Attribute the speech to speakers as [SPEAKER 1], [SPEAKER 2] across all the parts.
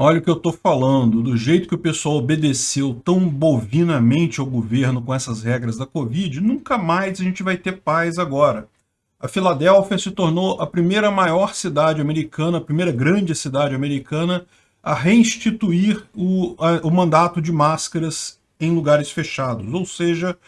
[SPEAKER 1] Olha o que eu estou falando, do jeito que o pessoal obedeceu tão bovinamente ao governo com essas regras da Covid, nunca mais a gente vai ter paz agora. A Filadélfia se tornou a primeira maior cidade americana, a primeira grande cidade americana a reinstituir o, a, o mandato de máscaras em lugares fechados, ou seja,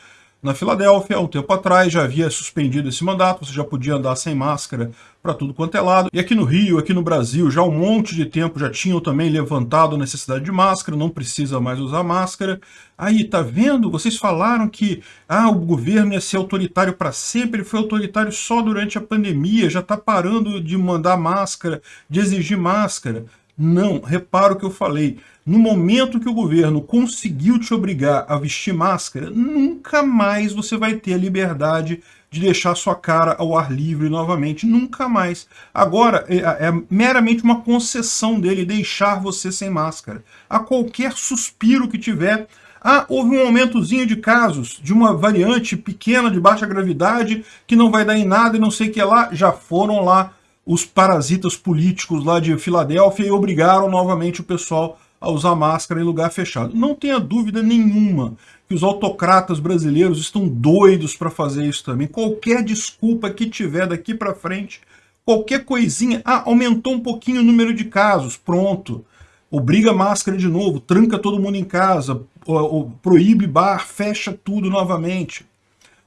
[SPEAKER 1] na Filadélfia, há um tempo atrás, já havia suspendido esse mandato, você já podia andar sem máscara para tudo quanto é lado. E aqui no Rio, aqui no Brasil, já um monte de tempo já tinham também levantado a necessidade de máscara, não precisa mais usar máscara. Aí, tá vendo? Vocês falaram que ah, o governo ia ser autoritário para sempre, ele foi autoritário só durante a pandemia, já está parando de mandar máscara, de exigir máscara. Não, repara o que eu falei. No momento que o governo conseguiu te obrigar a vestir máscara, nunca mais você vai ter a liberdade de deixar sua cara ao ar livre novamente. Nunca mais. Agora, é, é meramente uma concessão dele deixar você sem máscara. A qualquer suspiro que tiver, ah, houve um aumentozinho de casos de uma variante pequena de baixa gravidade que não vai dar em nada e não sei o que lá, já foram lá os parasitas políticos lá de Filadélfia e obrigaram novamente o pessoal a usar máscara em lugar fechado. Não tenha dúvida nenhuma que os autocratas brasileiros estão doidos para fazer isso também. Qualquer desculpa que tiver daqui para frente, qualquer coisinha, ah, aumentou um pouquinho o número de casos, pronto. Obriga máscara de novo, tranca todo mundo em casa, proíbe bar, fecha tudo novamente.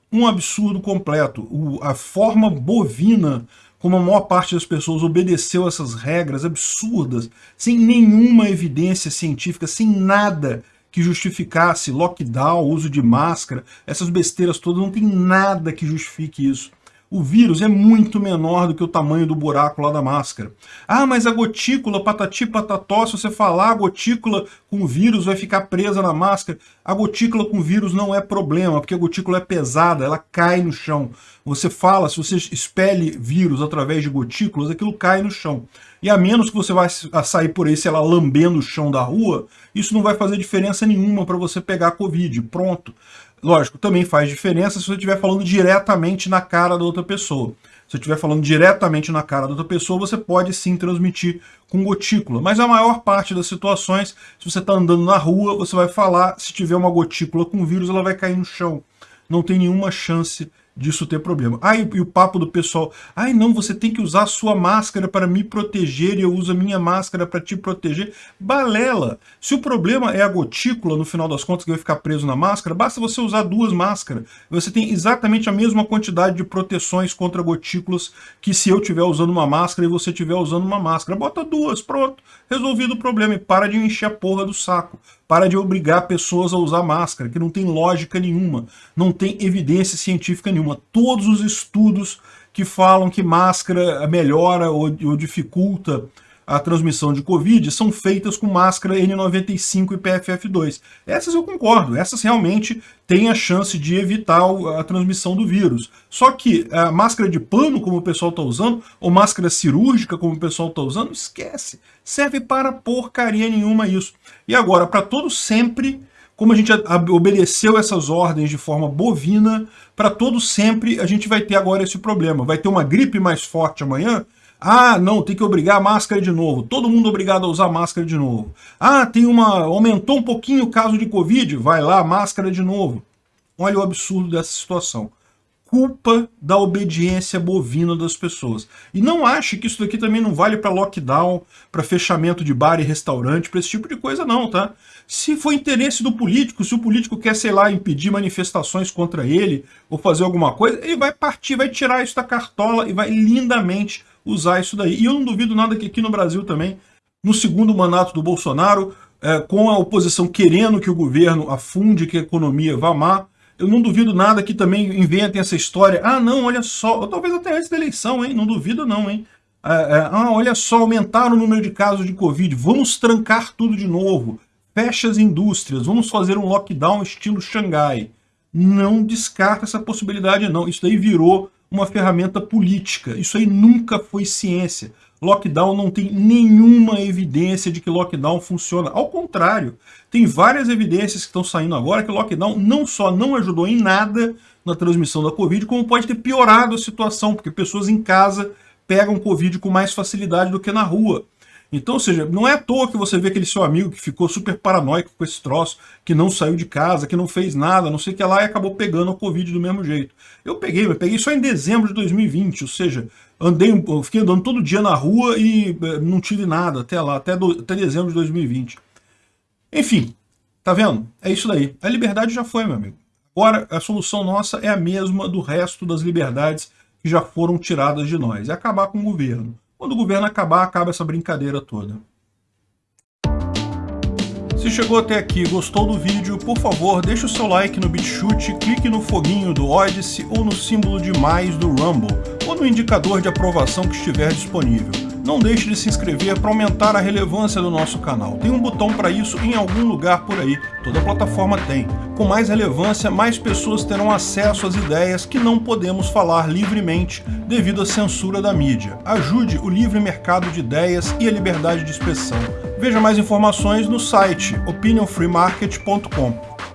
[SPEAKER 1] Um absurdo completo. a forma bovina como a maior parte das pessoas obedeceu essas regras absurdas, sem nenhuma evidência científica, sem nada que justificasse lockdown, uso de máscara, essas besteiras todas, não tem nada que justifique isso o vírus é muito menor do que o tamanho do buraco lá da máscara. Ah, mas a gotícula, patati patató, se você falar a gotícula com vírus vai ficar presa na máscara. A gotícula com vírus não é problema, porque a gotícula é pesada, ela cai no chão. Você fala, se você expele vírus através de gotículas, aquilo cai no chão. E a menos que você vai sair por aí, sei lá, lambendo o chão da rua, isso não vai fazer diferença nenhuma para você pegar a Covid. Pronto. Lógico, também faz diferença se você estiver falando diretamente na cara da outra pessoa. Se você estiver falando diretamente na cara da outra pessoa, você pode sim transmitir com gotícula. Mas a maior parte das situações, se você está andando na rua, você vai falar, se tiver uma gotícula com vírus, ela vai cair no chão. Não tem nenhuma chance disso ter problema. Ah, e, o papo do pessoal, ai não, você tem que usar a sua máscara para me proteger e eu uso a minha máscara para te proteger. Balela! Se o problema é a gotícula, no final das contas, que vai ficar preso na máscara, basta você usar duas máscaras. Você tem exatamente a mesma quantidade de proteções contra gotículas que se eu estiver usando uma máscara e você estiver usando uma máscara. Bota duas, pronto. Resolvido o problema. E para de encher a porra do saco. Para de obrigar pessoas a usar máscara, que não tem lógica nenhuma, não tem evidência científica nenhuma. Todos os estudos que falam que máscara melhora ou, ou dificulta a transmissão de Covid são feitas com máscara N95 e PFF2. Essas eu concordo, essas realmente têm a chance de evitar a transmissão do vírus. Só que a máscara de pano, como o pessoal está usando, ou máscara cirúrgica, como o pessoal está usando, esquece. Serve para porcaria nenhuma isso. E agora, para todo sempre, como a gente obedeceu essas ordens de forma bovina, para todo sempre a gente vai ter agora esse problema. Vai ter uma gripe mais forte amanhã, ah, não, tem que obrigar a máscara de novo. Todo mundo obrigado a usar máscara de novo. Ah, tem uma... aumentou um pouquinho o caso de Covid. Vai lá, máscara de novo. Olha o absurdo dessa situação. Culpa da obediência bovina das pessoas. E não ache que isso daqui também não vale para lockdown, para fechamento de bar e restaurante, para esse tipo de coisa não, tá? Se for interesse do político, se o político quer, sei lá, impedir manifestações contra ele, ou fazer alguma coisa, ele vai partir, vai tirar isso da cartola e vai lindamente usar isso daí. E eu não duvido nada que aqui no Brasil também, no segundo mandato do Bolsonaro, é, com a oposição querendo que o governo afunde, que a economia vá má, eu não duvido nada que também inventem essa história. Ah, não, olha só, ou talvez até antes da eleição, hein? Não duvido não, hein? É, é, ah, olha só, aumentaram o número de casos de Covid, vamos trancar tudo de novo. Fecha as indústrias, vamos fazer um lockdown estilo Xangai. Não descarta essa possibilidade, não. Isso daí virou uma ferramenta política. Isso aí nunca foi ciência. Lockdown não tem nenhuma evidência de que lockdown funciona. Ao contrário, tem várias evidências que estão saindo agora que lockdown não só não ajudou em nada na transmissão da Covid, como pode ter piorado a situação, porque pessoas em casa pegam Covid com mais facilidade do que na rua. Então, ou seja, não é à toa que você vê aquele seu amigo que ficou super paranoico com esse troço, que não saiu de casa, que não fez nada, não sei o que lá, e acabou pegando a Covid do mesmo jeito. Eu peguei, eu peguei só em dezembro de 2020, ou seja, andei, fiquei andando todo dia na rua e eh, não tive nada até lá, até, do, até dezembro de 2020. Enfim, tá vendo? É isso daí. A liberdade já foi, meu amigo. Agora, a solução nossa é a mesma do resto das liberdades que já foram tiradas de nós. É acabar com o governo. Quando o governo acabar, acaba essa brincadeira toda. Se chegou até aqui e gostou do vídeo, por favor, deixe o seu like no BitChute, clique no foguinho do Odyssey ou no símbolo de mais do Rumble, ou no indicador de aprovação que estiver disponível. Não deixe de se inscrever para aumentar a relevância do nosso canal. Tem um botão para isso em algum lugar por aí, toda plataforma tem. Com mais relevância, mais pessoas terão acesso às ideias que não podemos falar livremente devido à censura da mídia. Ajude o livre mercado de ideias e a liberdade de expressão. Veja mais informações no site opinionfreemarket.com.